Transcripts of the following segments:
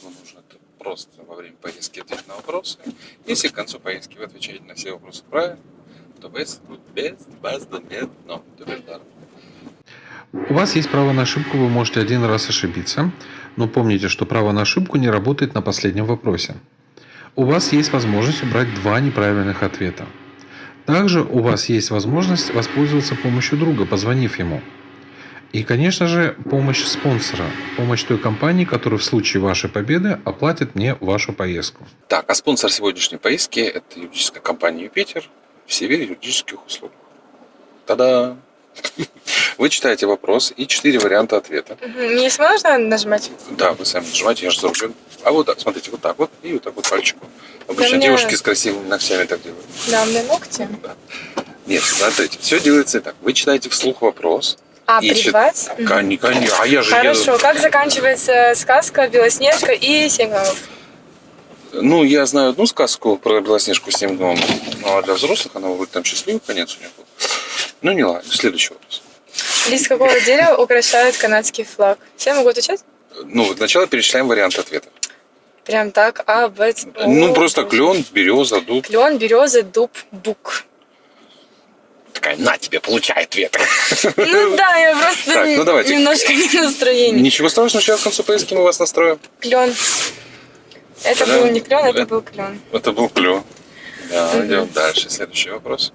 что нужно, просто во время поездки ответить на вопросы. Если к концу поездки вы отвечаете на все вопросы правильно, то поездка будет безвозмездно. Тудо-даром. У вас есть право на ошибку, вы можете один раз ошибиться, но помните, что право на ошибку не работает на последнем вопросе. У вас есть возможность убрать два неправильных ответа. Также у вас есть возможность воспользоваться помощью друга, позвонив ему. И, конечно же, помощь спонсора, помощь той компании, которая в случае вашей победы оплатит мне вашу поездку. Так, а спонсор сегодняшней поездки – это юридическая компания «Юпитер» в сфере юридических услуг. Та-да! Вы читаете вопрос и четыре варианта ответа. Мне если можно нажимать? Да, вы сами нажимаете, я же за рулем. А вот так, смотрите, вот так вот и вот так вот пальчиком. Обычно меня- девушки с красивыми ногтями так делают. Да, у меня ногти. Да. Нет, смотрите, все делается так. Вы читаете вслух вопрос. А, И? Мгм. Кон- Конечно, а я же Хорошо, как заканчивается сказка «Белоснежка и семь гномов»? Ну, я знаю одну сказку про Белоснежку с семь гномов, ну, а для взрослых она вроде там счастливый конец у нее был. Ну, не ладно, следующий вопрос. Лист какого дерева украшает канадский флаг? Все могу отвечать? Ну, сначала перечисляем варианты ответа. Прям так, а, б, Ну, просто клен, береза, дуб. Клен, береза, дуб, бук. Такая, на тебе, получай ответ. Ну да, я просто Так, ну давайте. немножко не в настроении. Ничего страшного, сейчас к концу поездки мы вас настроим. Клен. Это Да. был не клен, это Это- был клен. Это был клен. Да, Мгм. идем дальше. Следующий вопрос.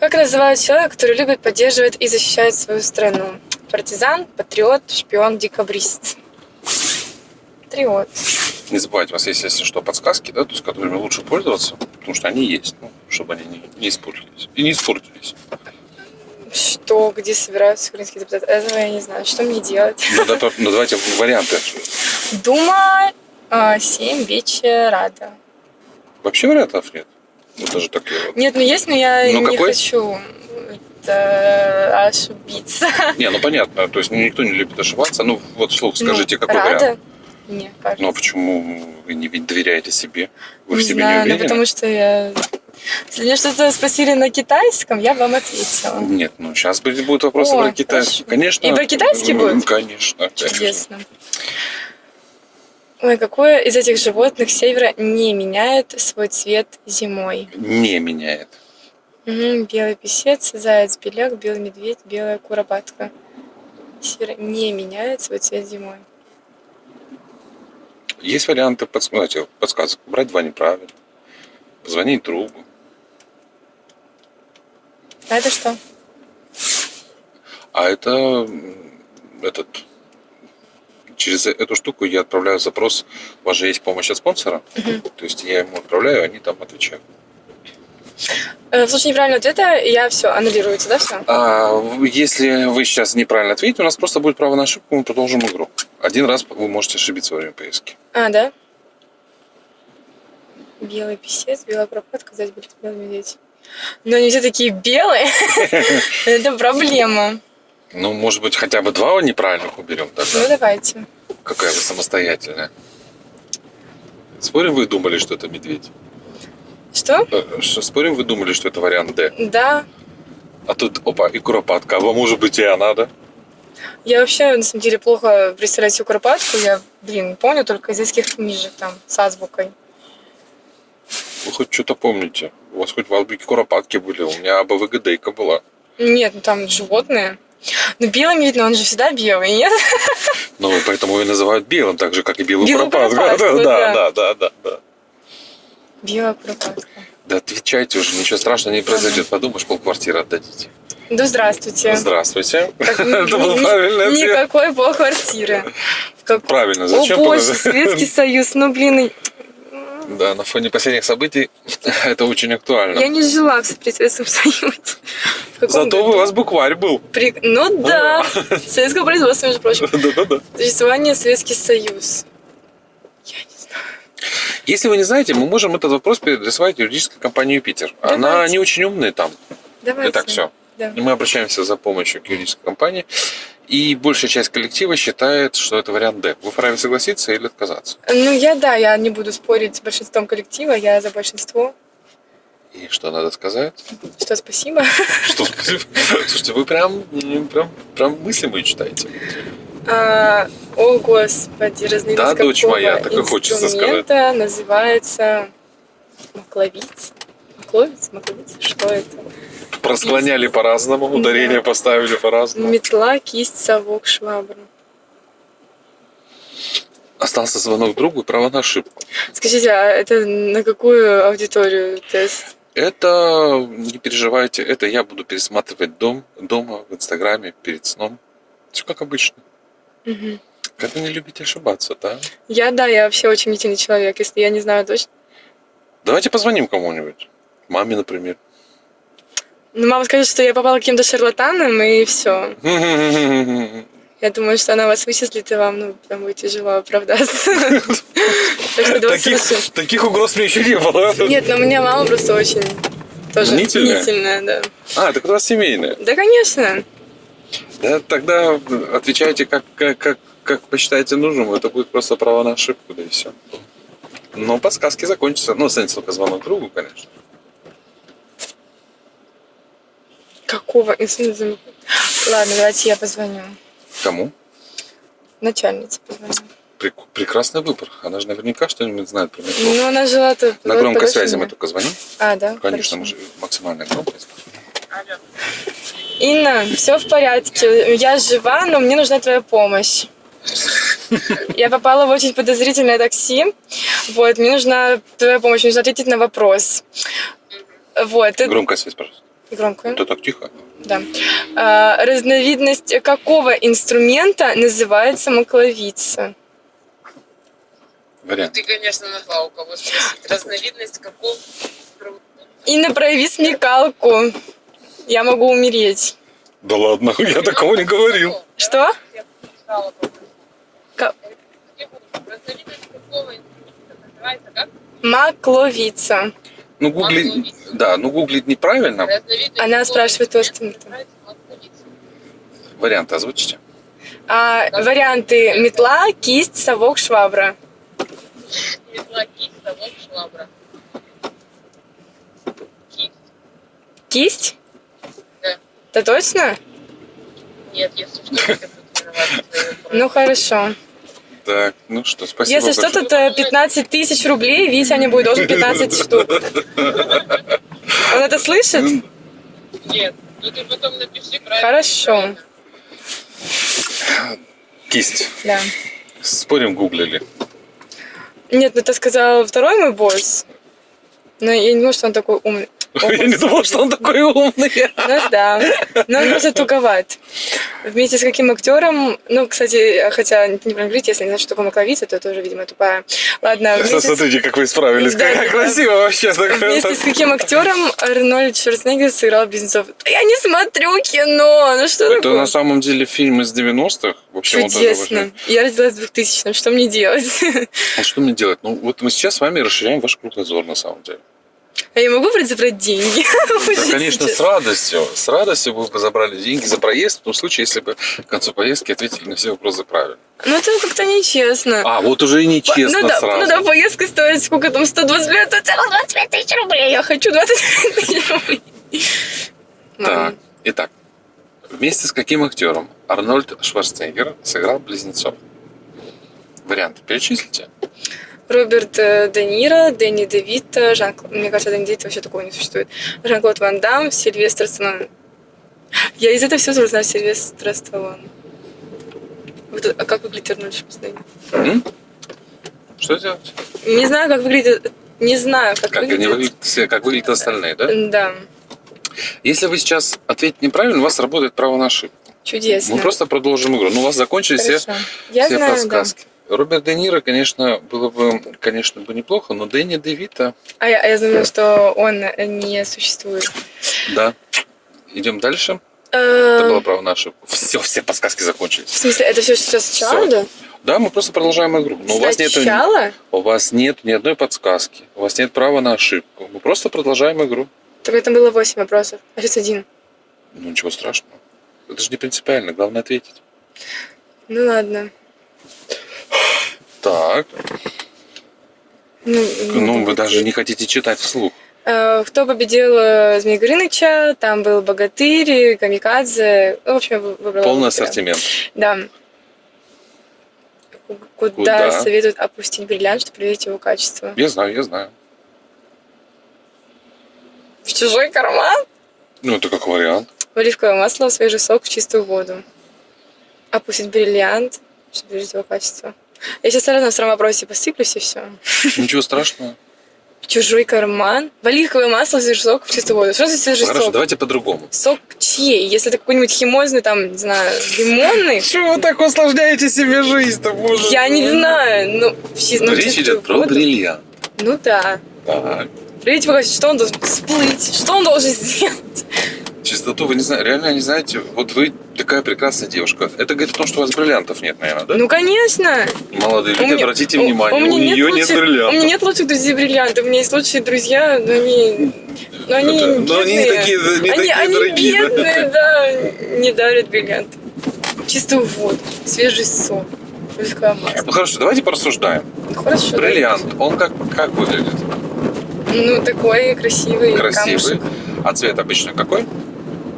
Как называют человека, который любит, поддерживает и защищает свою страну? Партизан, патриот, шпион, декабрист. Патриот. Не забывайте, у вас есть, если что, подсказки, да, то есть, которыми лучше пользоваться, потому что они есть, ну, чтобы они не, не испортились. И не испортились. Что, где собираются украинские депутаты? Этого я не знаю. Что мне делать? Ну, да, то- ну, давайте варианты. Дума, а, 7 вечера. Вообще вариантов нет. Вот даже такие вот. Нет, ну есть, но я Ну, не какой? хочу это, ошибиться. Не, ну понятно, то есть ну, никто не любит ошибаться. Ну, вот вслух скажите, Ну, какой Рада? вариант? Не, кажется. Ну, а почему вы не доверяете себе? Вы не в себе знаю, не ну уверены? потому что я... Если мне что-то спросили на китайском, я бы вам ответила. Нет, ну сейчас будет вопросы О, про китайский. хорошо. Конечно. И про китайский будет? Конечно. конечно. Чудесно. Ой, какое из этих животных севера не меняет свой цвет зимой? Не меняет. Мгм, белый писец, заяц, беляк, белый медведь, белая куропатка. Севера не меняет свой цвет зимой. Есть варианты подс- знаете, подсказок. Брать два неправильно. Позвонить другу. А это что? А это этот через эту штуку я отправляю запрос. У вас же есть помощь от спонсора. То есть я ему отправляю, они там отвечают. Э, В случае неправильного ответа я все, аннулируется, да, все? А если вы сейчас неправильно ответите, у нас просто будет право на ошибку, мы продолжим игру. Один раз вы можете ошибиться во время поездки. А, да? Белый писец, белая куропатка, заяц, белый белый медведь. Но они все такие белые. Это проблема. Ну, может быть, хотя бы два неправильных уберем Ну, тогда. давайте. Какая вы самостоятельная. Спорим, вы думали, что это медведь? Что? Э, что, Спорим, вы думали, что это вариант Д? Да. А тут, опа, и куропатка. А вам может быть и она, да? Я вообще, на самом деле, плохо представляю всю куропатку. Я, блин, помню только из детских книжек там с азбукой. Вы хоть что-то помните. У вас хоть в азбуке куропатки были. У меня АБВГДейка была. Нет, ну там животные. Ну, белый медведь, но он же всегда белый, нет? Ну, поэтому ее называют белым, так же, как и белую Белую куропатку. куропатку, Да, да. да, да, да, да. Белая куропатка. Да отвечайте уже, ничего страшного не произойдет. Подумаешь, полквартиры отдадите. Да здравствуйте. Здравствуйте. Как- Это был правильный ответ. Никакой полквартиры. Как- Правильно, О зачем? боже, было- Советский Союз, ну блин, Да, на фоне последних событий это очень актуально. я не жила в Советском Союзе. Зато году? у вас букварь был. При- Ну да, советского производства, между прочим. Да-да-да. Существование Советский Союз. Я не знаю. Если вы не знаете, мы можем этот вопрос переадресовать юридической компании Юпитер. Она Давайте. не очень умная там. Давайте. Итак, все. Да. Мы обращаемся за помощью к юридической компании. И большая часть коллектива считает, что это вариант Д. Вы вправе согласиться или отказаться? Ну, я, да, я не буду спорить с большинством коллектива, я за большинство. И что надо сказать? Что, спасибо? Что спасибо. Слушайте, вы прям, прям, прям мысли мои читаете. А, о, господи, разновидность Да, дочь моя, так и хочется инструмента называется макловиц. Макловиц? Макловиц? Что это? Просклоняли по-разному, ударение поставили по-разному. Метла, кисть, совок, швабра. Остался звонок другу, право на ошибку. Скажите, а это на какую аудиторию тест? Это, не переживайте, это я буду пересматривать дом, дома в Инстаграме перед сном. Все как обычно. Мгм. Как вы не любите ошибаться, да? Я, да, я вообще очень мнительный человек, если я не знаю точно. Давайте позвоним кому-нибудь. Маме, например. Ну, мама скажет, что я попала каким-то шарлатанам, и все. Я думаю, что она вас вычислит, и вам, ну, прям будет тяжело оправдаться. Таких, угроз мне еще не было. Нет, но у меня мама просто очень тоже Мнительная? да. А, так у вас семейное. Да, конечно. Да, тогда отвечайте, как, как, как, как посчитаете нужным. Это будет просто право на ошибку, да и все. Но подсказки закончатся. Ну, останется только звонок другу, конечно. Какого? Ладно, давайте я позвоню. Кому? Начальнице позвоню. Прек- прекрасный выбор. Она же наверняка что-нибудь знает про метро. Ну, она жила тут. На вот громкой подальше связи мы только звоним. А, да? Конечно, мы хорошо. же максимальная громкость. Инна, все в порядке. Я жива, но мне нужна твоя помощь. Я попала в очень подозрительное такси. Вот, мне нужна твоя помощь, мне нужно ответить на вопрос. Вот. Громкая связь, пожалуйста. Громкую. Это так тихо. Да. А, разновидность какого инструмента называется макловица? Вариант. Ты, конечно, нашла у кого спросить. Разновидность какого? Инна, прояви смекалку. Я могу умереть. Да ладно, я такого не говорил. Что? Как? Макловица. Ну, гуглить, да, ну гуглить неправильно. Она спрашивает макловица? Варианты озвучите. А, варианты метла, кисть, совок, швабра. Метла, кисть, совок, швабра. Кисть. Кисть? Да. Да точно? Нет, если что, я буду Ну хорошо. Так, ну что, спасибо Если что, большое. тут э, 15 тысяч рублей, Витя не будет должен 15 штук. Он это слышит? Нет. Ну ты потом напиши правильно. Хорошо. Кисть. Да. Спорим, гуглили. Нет, ну это сказал второй мой босс. Но я не думаю, что он такой умный. Я не думал, что он такой умный. Ну да. Но он просто туговат. Вместе с каким актером, ну, кстати, хотя не прям говорить, если не знаю, что такое макловица, то тоже, видимо, тупая. Ладно, вместе Смотрите, как вы справились. Да, Как да. красиво вообще. вместе с каким актером Арнольд Шварценеггер сыграл Близнецов. Я не смотрю кино, ну что Это такое? на самом деле фильм из 90-х. Вообще, он тоже Чудесно. Я родилась в 2000 что мне делать? А что мне делать? Ну, вот мы сейчас с вами расширяем ваш кругозор, на самом деле. А я могу брать забрать деньги? Да, конечно, с радостью. С радостью бы забрали деньги за проезд, в том случае, если бы к концу поездки ответили на все вопросы правильно. Ну это как-то нечестно. А, вот уже и нечестно ну, да, сразу. ну да, поездка стоит сколько там, 125, то целых 25 тысяч рублей. Я хочу 25 тысяч рублей. Так, итак. Вместе с каким актером Арнольд Шварценеггер сыграл близнецов? Варианты перечислите. Роберт э, Де Ниро, Дэнни Де Вито, Жан... Мне кажется, Дэнни Де Вито вообще такого не существует. Жан-Клод Ван Дам, Сильвестр Сталлоне. Я из этого только знаю Сильвестра Сталлоне. Вот, а как выглядит Арнольд Шварценеггер? Что делать? Не знаю, как выглядит... Не знаю, как, Как, выглядит... выглядят, все- как выглядят остальные, да? Да, Если вы сейчас ответите неправильно, у вас работает право на ошибку. чудесно. Мы просто продолжим игру. Ну, у вас закончились все, Хорошо. Я все знаю, да. Роберт Де Ниро, конечно, было бы, конечно, бы неплохо, но Дэнни Де Вито, А я, а я думаю, что он не существует. да. Идем дальше. Это было Э, право на ошибку. Все, все подсказки В закончились. смысле, это все сейчас сначала, да? Да, мы просто продолжаем игру. Но у вас, нет, Сначала? у вас нет ни одной подсказки. У вас нет права на ошибку. Мы просто продолжаем игру. Так это было 8 вопросов, а сейчас один. Ну, ничего страшного. Это же не принципиально, главное ответить. Ну ладно. Так, Ну, ну, вы даже не хотите читать вслух. Э, Кто победил э, Змей Горыныча, там был Богатырь, Камикадзе. В общем, я вы- выбрала Полный ассортимент. Да. Куда, Куда? советуют опустить бриллиант, чтобы проверить его качество? Я знаю, я знаю. В чужой карман? Ну, это как вариант. В оливковое масло, в свежий сок, в чистую воду. Опустить бриллиант, чтобы проверить его качество. Я сейчас сразу на втором вопросе посыплюсь и все. Ничего страшного. Чужой карман. В оливковое масло, в свежий сок, в чистую воду. Что за свежий Хорошо, сок? давайте по-другому. Сок чьей? Если это какой-нибудь химозный, там, не знаю, лимонный, Чего вы так усложняете себе жизнь-то, боже? я не знаю. Ну, ну, Речь идет про бриллиант. Ну да. Так. Его качество, что он должен всплыть, что он должен сделать. Чистоту вы не знаете, реально не знаете. Вот вы такая прекрасная девушка. Это говорит о том, что у вас бриллиантов нет, наверное, да? Ну, конечно. Молодые У люди, меня- обратите у- внимание, у, меня нее нет, лучших- У меня бриллиантов. нет лучших друзей бриллиантов. У меня есть лучшие друзья, но они... Но они Это- но они не такие, не они, такие они дорогие, да? бедные, да. не дарят бриллианты. Чистую воду, свежий сок. Ну хорошо, давайте порассуждаем. Ну, Хорошо. Бриллиант, он как, как выглядит? Ну, такой красивый Красивый. камушек. А цвет обычно какой?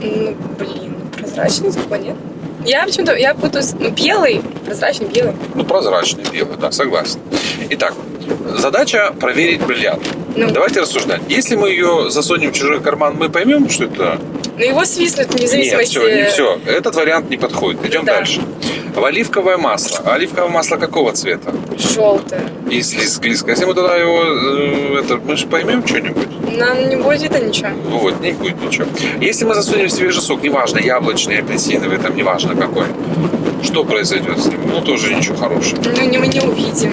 Ну, блин, прозрачный такой, нет? Я почему-то, я путаюсь, ну, белый, прозрачный белый. Ну, прозрачный, белый, да, согласен. Итак, задача проверить бриллиант. Ну, Давайте рассуждать. Если мы ее засунем в чужой карман, мы поймем, что это... ну его свистнут вне Нет, зависимости... все, не все. Этот вариант не подходит. Идем Да. дальше. В оливковое масло. Оливковое масло какого цвета? Желтое. И слизко. Если мы туда его... э, это, мы же поймем что-нибудь. Нам не будет видно ничего. Вот, не будет ничего. Если мы засунем свежий сок, неважно, яблочный, апельсиновый, там неважно какой, что произойдет с ним? Ну, тоже ничего хорошего. Ну, не, мы не увидим.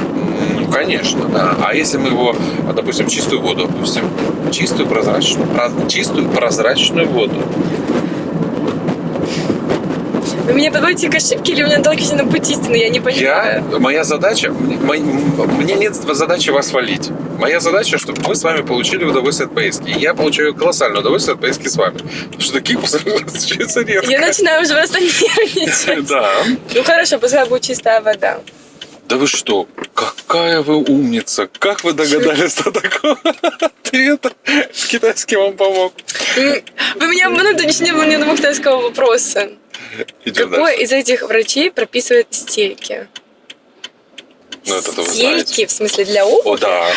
Конечно, да. А если мы его, допустим, чистую воду опустим? Чистую прозрачную, про- чистую прозрачную воду. Вы меня подводите к ошибке или вы меня толкаете на путь истины? Я не Я, понимаю. моя задача, мне, мо- мне нет задачи вас валить. Моя задача, чтобы мы с вами получили удовольствие от поездки. И я получаю колоссальное удовольствие от поездки с вами. Потому что таких пассажиров встречается редко. Я начинаю уже просто нервничать. Да. Ну хорошо, пускай будет чистая вода. Да вы что? Какая вы умница! Как вы догадались до такого ответа? Китайский вам помог. Вы меня обманули, точнее, вы мне одного китайского вопроса. Идем Какой дальше. из этих врачей прописывает стельки? Ну, вы Стельки, знаете. в смысле, для О, обуви? да.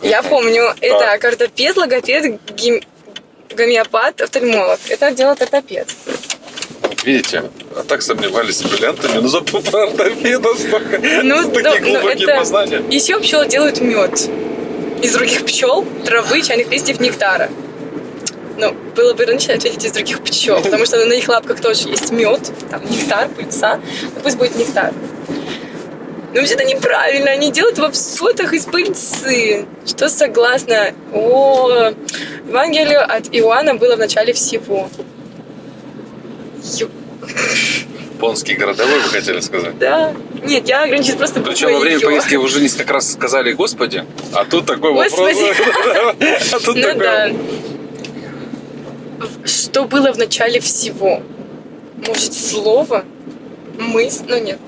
Я помню, это ортопед, логопед, гим- гомеопат, офтальмолог. Это делает ортопед. Видите, а так сомневались с бриллиантами, но зато про ортопеда столько, Ну, такие да, ну, глубокие это- познания. Еще пчелы делают мед. Из других пчел, травы, чайных листьев, нектара. Ну, было бы иронично ответить из других пчел, потому что на их лапках тоже есть мед, там нектар, пыльца. Ну, пусть будет нектар. Но вообще это неправильно, они делают во всотах из пыльцы. Что согласно о Евангелию от Иоанна было в начале всего. Японский городовой, вы хотели сказать? Да. Нет, я ограничусь просто Причем во время поездки вы уже несколько раз сказали «Господи», а тут такой Господи. вопрос. А тут Ну такой да. Что было в начале всего? Может, слово? Мысль? Ну нет.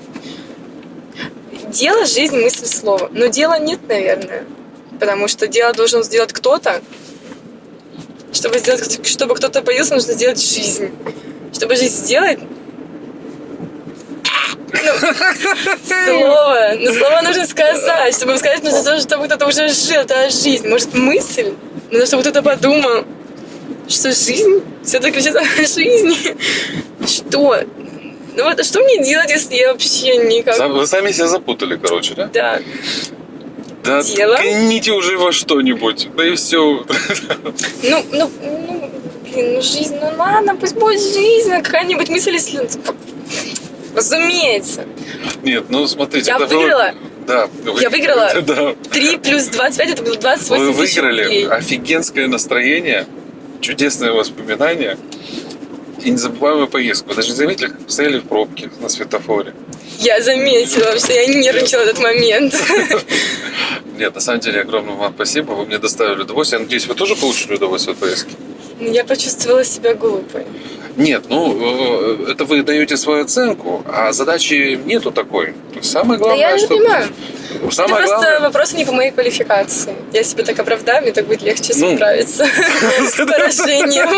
Дело, жизнь, мысль, слово. Но дела нет, наверное. Потому что дело должен сделать кто-то. Чтобы сделать, чтобы кто-то появился, нужно сделать жизнь. Чтобы жизнь сделать, ну, слово. Но слово нужно сказать. Чтобы сказать, нужно то, чтобы кто-то уже жил. Это жизнь. Может, мысль? Нужно, чтобы кто-то подумал, что жизнь все-таки ключит о жизни. Что? Ну вот, а что мне делать, если я вообще никак... Вы сами себя запутали, короче, да? Да. Да ткните уже во что-нибудь. Да и все. Ну, ну, ну, блин, ну жизнь, ну ладно, пусть будет жизнь, а какая-нибудь мысль, если... Разумеется. Нет, ну смотрите. Я выиграла. Да. вы- Я выиграла. Да. 3 плюс 25, это было 28 Вы тысяч выиграли рублей. офигенское настроение, чудесные воспоминания и незабываемую поездку. Вы даже не заметили, как стояли в пробке на светофоре? Я заметила, что я нервничала в этот момент. Нет, на самом деле, огромное вам спасибо. Вы мне доставили удовольствие. Я надеюсь, вы тоже получили удовольствие от поездки? Я почувствовала себя глупой. Нет, ну, э, это вы даете свою оценку, а задачи нету такой. Самое Да главное, я не что... понимаю. Самое Это просто главное... вопросы не по моей квалификации. Я себе так оправдаю, мне так будет легче Ну. справиться с поражением.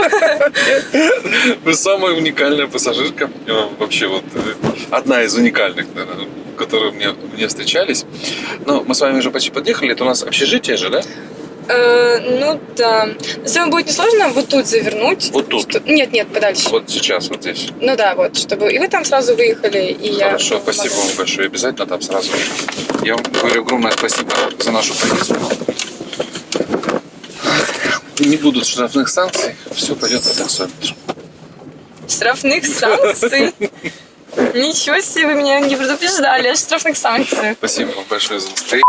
Вы самая уникальная пассажирка. Вообще вот э, одна из уникальных, наверное, которые мне, мне встречались. Ну, мы с вами уже почти подъехали. Это у нас общежитие же, да? Э, Ну да. Если вам будет несложно вот тут завернуть. Вот тут. Что- Нет, нет, подальше. Вот сейчас, вот здесь. Ну да, вот, чтобы... И вы там сразу выехали, и я... Хорошо, спасибо вам большое. Обязательно там сразу. Я вам говорю огромное спасибо за нашу поездку. Не будут штрафных санкций, все пойдет по таксометру. Штрафных санкций? Ничего себе, вы меня не предупреждали о штрафных санкциях. Спасибо вам большое за настроение.